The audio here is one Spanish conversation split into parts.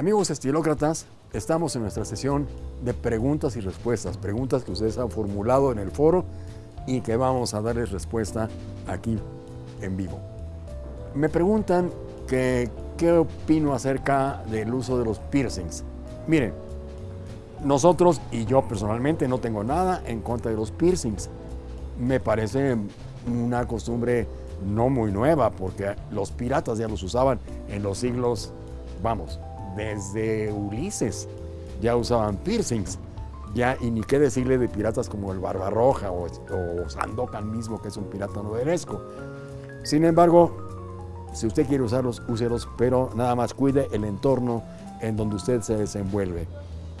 Amigos estilócratas, estamos en nuestra sesión de preguntas y respuestas, preguntas que ustedes han formulado en el foro y que vamos a darles respuesta aquí en vivo. Me preguntan que, qué opino acerca del uso de los piercings. Miren, nosotros y yo personalmente no tengo nada en contra de los piercings. Me parece una costumbre no muy nueva porque los piratas ya los usaban en los siglos, vamos, desde Ulises ya usaban piercings. Ya, y ni qué decirle de piratas como el Barbarroja o, o Sandokan mismo, que es un pirata novelesco. Sin embargo, si usted quiere usarlos, úselos, pero nada más cuide el entorno en donde usted se desenvuelve.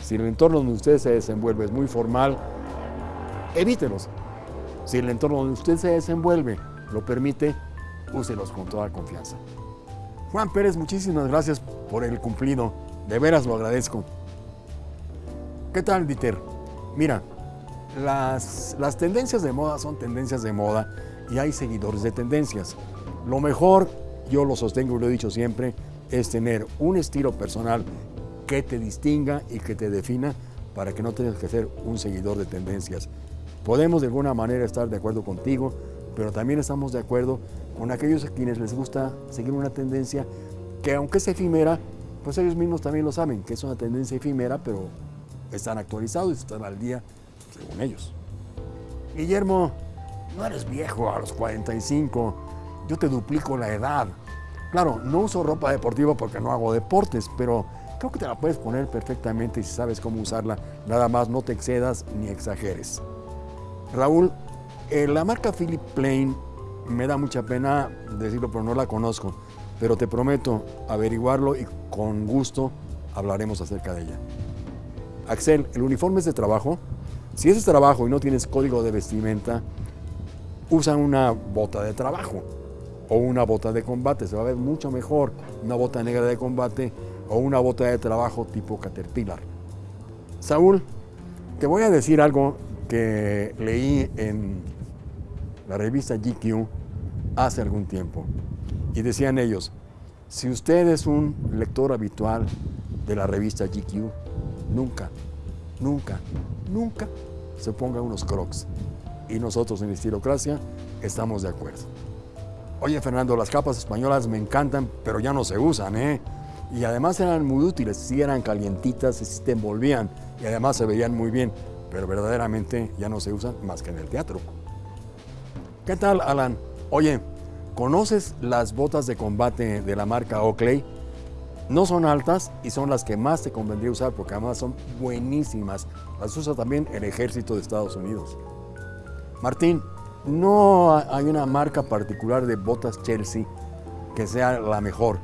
Si el entorno donde usted se desenvuelve es muy formal, evítelos. Si el entorno donde usted se desenvuelve lo permite, úselos con toda confianza. Juan Pérez, muchísimas gracias por el cumplido. De veras lo agradezco. ¿Qué tal, Dieter? Mira, las, las tendencias de moda son tendencias de moda y hay seguidores de tendencias. Lo mejor, yo lo sostengo y lo he dicho siempre, es tener un estilo personal que te distinga y que te defina para que no tengas que ser un seguidor de tendencias. Podemos de alguna manera estar de acuerdo contigo, pero también estamos de acuerdo con aquellos a quienes les gusta seguir una tendencia que aunque es efímera, pues ellos mismos también lo saben, que es una tendencia efímera, pero están actualizados y están al día según ellos. Guillermo, no eres viejo a los 45, yo te duplico la edad. Claro, no uso ropa deportiva porque no hago deportes, pero creo que te la puedes poner perfectamente si sabes cómo usarla. Nada más no te excedas ni exageres. Raúl, eh, la marca Philip Plain me da mucha pena decirlo, pero no la conozco. Pero te prometo averiguarlo y con gusto hablaremos acerca de ella. Axel, el uniforme es de trabajo. Si es de trabajo y no tienes código de vestimenta, usa una bota de trabajo o una bota de combate. Se va a ver mucho mejor una bota negra de combate o una bota de trabajo tipo Caterpillar. Saúl, te voy a decir algo que leí en la revista GQ hace algún tiempo. Y decían ellos, si usted es un lector habitual de la revista GQ, nunca, nunca, nunca se ponga unos crocs. Y nosotros en Estilocracia estamos de acuerdo. Oye, Fernando, las capas españolas me encantan, pero ya no se usan, ¿eh? Y además eran muy útiles, sí eran calientitas, sí te envolvían y además se veían muy bien, pero verdaderamente ya no se usan más que en el teatro. ¿Qué tal, Alan? Oye, ¿conoces las botas de combate de la marca Oakley? No son altas y son las que más te convendría usar porque además son buenísimas. Las usa también el ejército de Estados Unidos. Martín, no hay una marca particular de botas Chelsea que sea la mejor.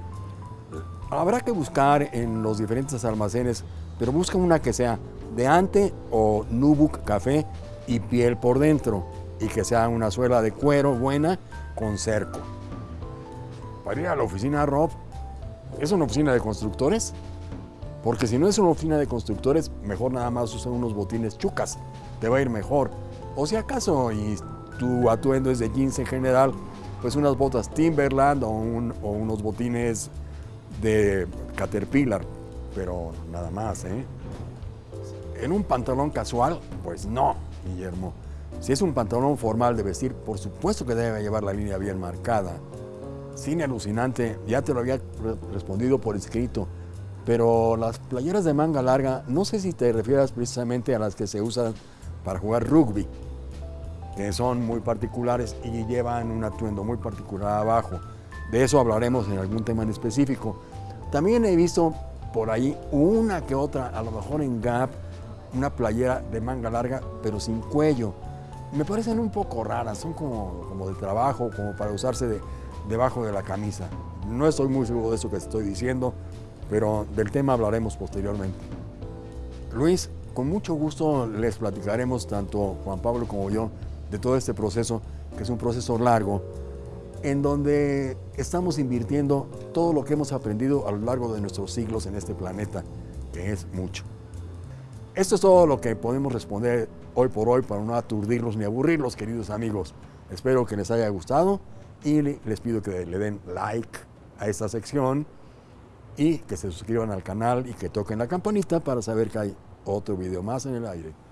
Habrá que buscar en los diferentes almacenes, pero busca una que sea de ante o Nubuck café y piel por dentro y que sea una suela de cuero buena con cerco. Para ir a la oficina Rob, ¿es una oficina de constructores? Porque si no es una oficina de constructores, mejor nada más usa unos botines chucas, te va a ir mejor. O si acaso y tu atuendo es de jeans en general, pues unas botas Timberland o, o unos botines de Caterpillar, pero nada más, ¿eh? En un pantalón casual, pues no, Guillermo. Si es un pantalón formal de vestir, por supuesto que debe llevar la línea bien marcada. Cine alucinante, ya te lo había respondido por escrito, pero las playeras de manga larga, no sé si te refieras precisamente a las que se usan para jugar rugby, que son muy particulares y llevan un atuendo muy particular abajo. De eso hablaremos en algún tema en específico. También he visto por ahí una que otra, a lo mejor en Gap, una playera de manga larga, pero sin cuello. Me parecen un poco raras, son como, como de trabajo, como para usarse de, debajo de la camisa. No estoy muy seguro de eso que estoy diciendo, pero del tema hablaremos posteriormente. Luis, con mucho gusto les platicaremos, tanto Juan Pablo como yo, de todo este proceso, que es un proceso largo, en donde estamos invirtiendo todo lo que hemos aprendido a lo largo de nuestros siglos en este planeta, que es mucho. Esto es todo lo que podemos responder hoy por hoy para no aturdirlos ni aburrirlos, queridos amigos. Espero que les haya gustado y les pido que le den like a esta sección y que se suscriban al canal y que toquen la campanita para saber que hay otro video más en el aire.